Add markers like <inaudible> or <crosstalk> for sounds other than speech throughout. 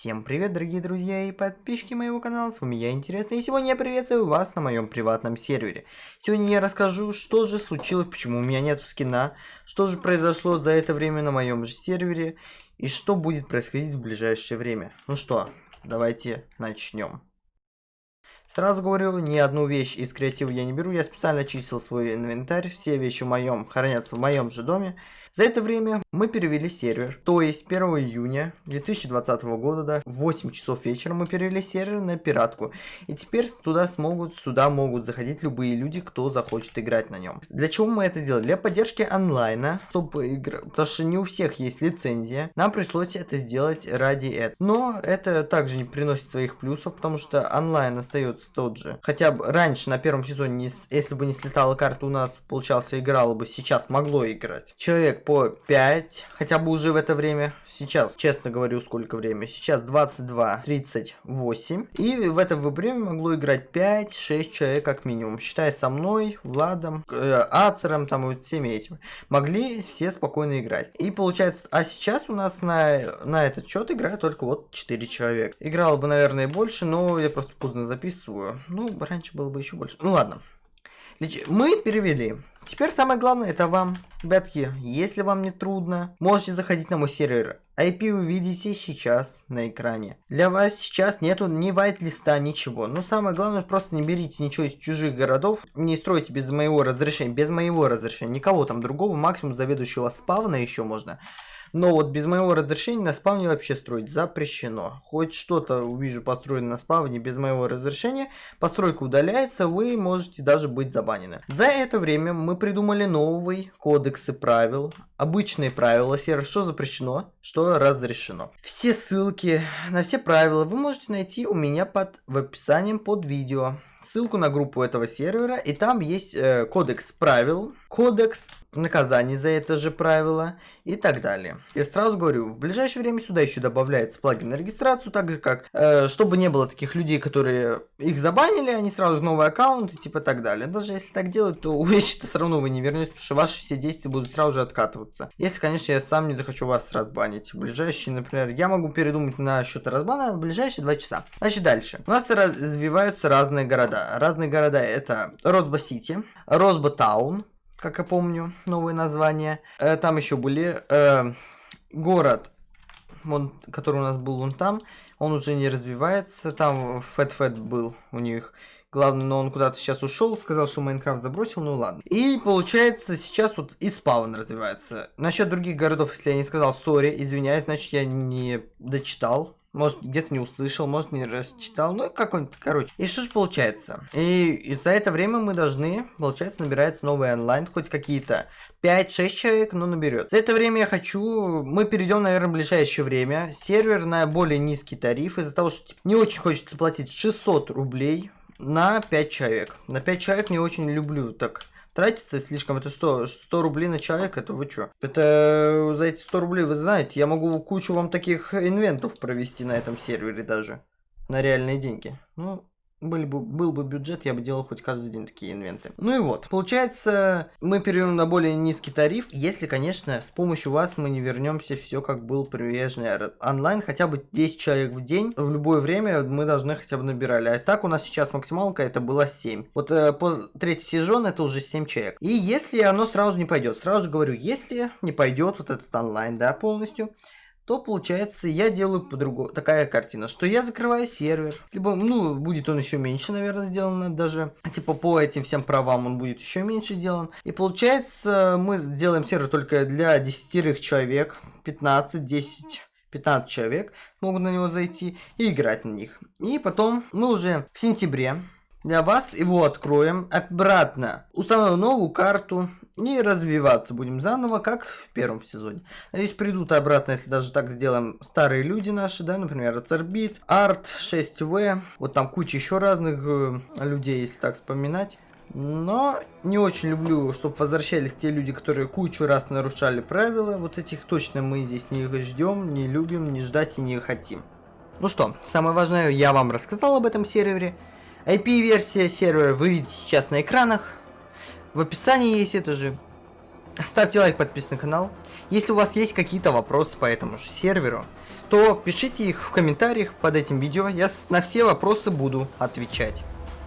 Всем привет, дорогие друзья и подписчики моего канала, с вами я, Интересно, и сегодня я приветствую вас на моем приватном сервере. Сегодня я расскажу, что же случилось, почему у меня нет скина, что же произошло за это время на моем же сервере, и что будет происходить в ближайшее время. Ну что, давайте начнем. Сразу говорю, ни одну вещь из креатива я не беру, я специально очистил свой инвентарь, все вещи в моем хранятся в моем же доме. За это время мы перевели сервер, то есть 1 июня 2020 года, да, в 8 часов вечера мы перевели сервер на пиратку. И теперь туда смогут, сюда могут заходить любые люди, кто захочет играть на нем. Для чего мы это сделали? Для поддержки онлайна, чтобы игра... потому что не у всех есть лицензия. Нам пришлось это сделать ради этого. Но это также не приносит своих плюсов, потому что онлайн остается тот же. Хотя бы раньше на первом сезоне, если бы не слетала карта у нас, получался играло бы, сейчас могло играть. Человек по 5, хотя бы уже в это время. Сейчас, честно говорю, сколько время. Сейчас 22.38. И в это время могло играть 5-6 человек как минимум. Считая со мной, Владом, э, Ацером, там вот всеми этими. Могли все спокойно играть. И получается, а сейчас у нас на, на этот счет играет только вот 4 человека. Играло бы, наверное, больше, но я просто поздно записываю. Ну, раньше было бы еще больше. Ну ладно. Мы перевели. Теперь самое главное это вам. Ребятки, если вам не трудно, можете заходить на мой сервер. IP вы видите сейчас на экране. Для вас сейчас нету ни white-листа, ничего. Но самое главное, просто не берите ничего из чужих городов. Не стройте без моего разрешения. Без моего разрешения. Никого там другого. Максимум заведующего спавна еще можно. Но вот без моего разрешения на спавне вообще строить запрещено. Хоть что-то увижу построено на спавне без моего разрешения, постройка удаляется, вы можете даже быть забанены. За это время мы придумали новый кодексы правил, обычные правила сервера, что запрещено, что разрешено. Все ссылки на все правила вы можете найти у меня под в описании под видео ссылку на группу этого сервера, и там есть э, кодекс правил, кодекс наказаний за это же правило и так далее. Я сразу говорю, в ближайшее время сюда еще добавляется плагин на регистрацию, так же как, э, чтобы не было таких людей, которые их забанили, они сразу же новый аккаунт и типа так далее. Даже если так делать, то <laughs> вещи-то все равно вы не вернете, потому что ваши все действия будут сразу же откатываться. Если, конечно, я сам не захочу вас разбанить. В ближайшие, например, я могу передумать на счет разбана в ближайшие два часа. Значит, дальше. У нас развиваются разные города. Разные города это Росба-Сити, Росба-Таун, как я помню, новое название. Э, там еще были э, город, он, который у нас был вон там, он уже не развивается. Там Фэт Фэт был у них. Главное, но он куда-то сейчас ушел, сказал, что Майнкрафт забросил, ну ладно. И получается, сейчас вот и спаун развивается. Насчет других городов, если я не сказал, сори, извиняюсь, значит я не дочитал. Может, где-то не услышал, может, не расчитал, ну, какой-нибудь, короче. И что же получается? И, и за это время мы должны, получается, набирается новый онлайн, хоть какие-то 5-6 человек, но наберет. За это время я хочу, мы перейдем, наверное, в ближайшее время, сервер на более низкий тариф, из-за того, что типа, не очень хочется платить 600 рублей на 5 человек. На 5 человек не очень люблю так тратится слишком. Это что, 100 рублей на человека, это вы что? Это э, за эти 100 рублей, вы знаете, я могу кучу вам таких инвентов провести на этом сервере даже. На реальные деньги. Ну, был бы, был бы бюджет, я бы делал хоть каждый день такие инвенты. Ну и вот, получается, мы перейдем на более низкий тариф, если, конечно, с помощью вас мы не вернемся все как был прежний онлайн, хотя бы 10 человек в день, в любое время мы должны хотя бы набирали. А так у нас сейчас максималка это была 7. Вот э, по третий сезон это уже 7 человек. И если оно сразу не пойдет, сразу же говорю, если не пойдет вот этот онлайн, да, полностью, то получается я делаю по-другому. Такая картина, что я закрываю сервер. Либо, ну, будет он еще меньше, наверное, сделан даже. Типа по этим всем правам он будет еще меньше сделан. И получается мы сделаем сервер только для 10 человек. 15, 10... 15 человек могут на него зайти и играть на них. И потом мы уже в сентябре для вас его откроем обратно. Установим новую карту не развиваться будем заново, как в первом сезоне. Надеюсь, придут обратно, если даже так сделаем старые люди наши, да, например, Цербит, Арт, 6В, вот там куча еще разных э, людей, если так вспоминать. Но не очень люблю, чтобы возвращались те люди, которые кучу раз нарушали правила. Вот этих точно мы здесь не ждем, не любим, не ждать и не хотим. Ну что, самое важное я вам рассказал об этом сервере. IP-версия сервера вы видите сейчас на экранах. В описании есть это же. Ставьте лайк, подписывайтесь на канал. Если у вас есть какие-то вопросы по этому же серверу, то пишите их в комментариях под этим видео, я на все вопросы буду отвечать.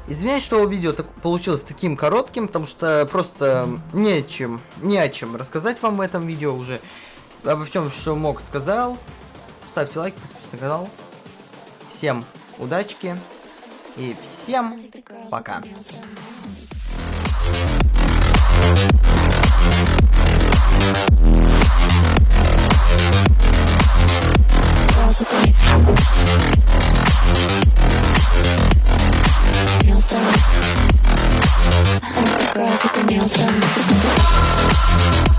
Извиняюсь, что видео так получилось таким коротким, потому что просто не о чем, не о чем рассказать вам в этом видео уже. Обо всем, что мог, сказал. Ставьте лайк, подписывайтесь на канал. Всем удачки и всем пока. Girls with their nails done.